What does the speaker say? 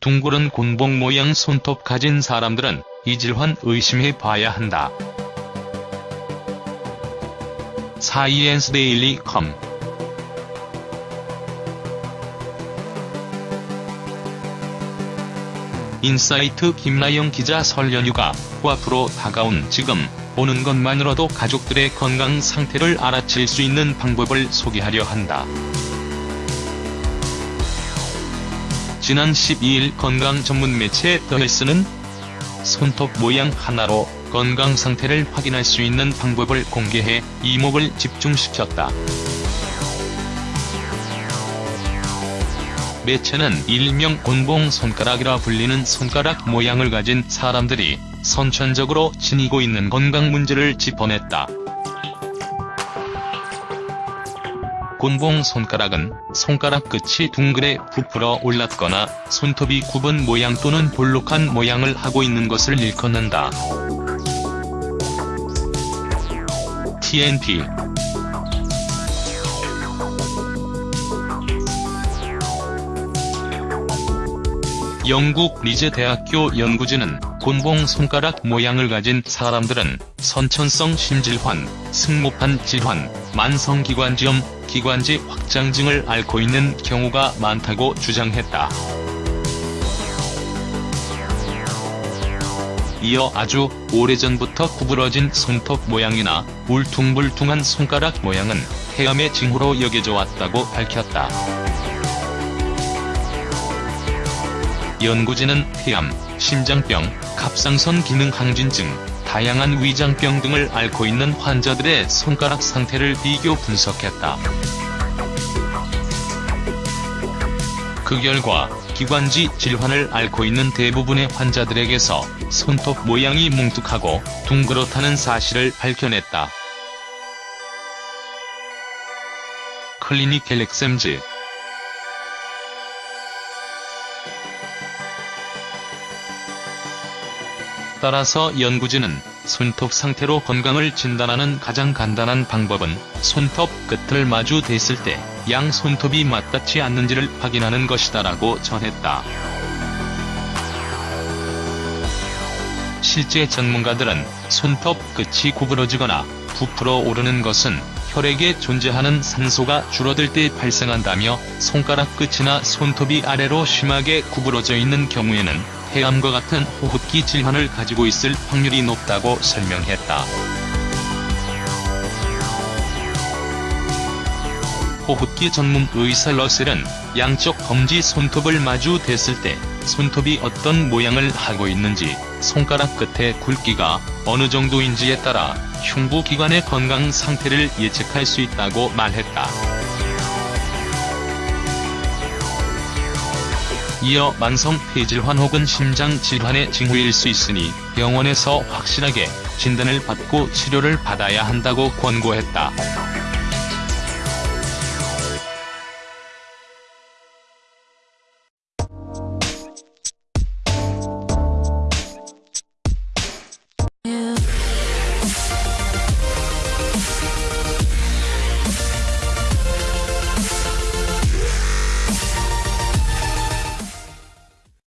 둥그런 곤봉 모양 손톱 가진 사람들은 이 질환 의심해 봐야 한다. 사이엔스 데일리 컴 인사이트 김나영 기자 설 연휴가 코앞으로 다가온 지금 보는 것만으로도 가족들의 건강 상태를 알아챌 수 있는 방법을 소개하려 한다. 지난 12일 건강 전문 매체 더헬스는 손톱 모양 하나로 건강 상태를 확인할 수 있는 방법을 공개해 이목을 집중시켰다. 매체는 일명 곤봉 손가락이라 불리는 손가락 모양을 가진 사람들이 선천적으로 지니고 있는 건강 문제를 짚어냈다. 곤봉 손가락은 손가락 끝이 둥그레 부풀어 올랐거나 손톱이 굽은 모양 또는 볼록한 모양을 하고 있는 것을 일컫는다. TNP 영국 리즈 대학교 연구진은 곤봉 손가락 모양을 가진 사람들은 선천성 심질환, 승모판 질환, 만성기관지염, 기관지 확장증을 앓고 있는 경우가 많다고 주장했다. 이어 아주 오래전부터 구부러진 손톱 모양이나 울퉁불퉁한 손가락 모양은 폐암의 징후로 여겨져 왔다고 밝혔다. 연구진은 폐암, 심장병, 갑상선 기능 항진증, 다양한 위장병 등을 앓고 있는 환자들의 손가락 상태를 비교 분석했다. 그 결과 기관지 질환을 앓고 있는 대부분의 환자들에게서 손톱 모양이 뭉툭하고 둥그렇다는 사실을 밝혀냈다. 클리니켈 엑셈즈 따라서 연구진은 손톱 상태로 건강을 진단하는 가장 간단한 방법은 손톱 끝을 마주 댔을 때 양 손톱이 맞닿지 않는지를 확인하는 것이다라고 전했다. 실제 전문가들은 손톱 끝이 구부러지거나 부풀어 오르는 것은 혈액에 존재하는 산소가 줄어들 때 발생한다며 손가락 끝이나 손톱이 아래로 심하게 구부러져 있는 경우에는 폐암과 같은 호흡기 질환을 가지고 있을 확률이 높다고 설명했다. 호흡기 전문 의사 러셀은 양쪽 검지 손톱을 마주 댔을 때 손톱이 어떤 모양을 하고 있는지 손가락 끝의 굵기가 어느 정도인지에 따라 흉부기관의 건강 상태를 예측할 수 있다고 말했다. 이어 만성 폐질환 혹은 심장 질환의 징후일 수 있으니 병원에서 확실하게 진단을 받고 치료를 받아야 한다고 권고했다.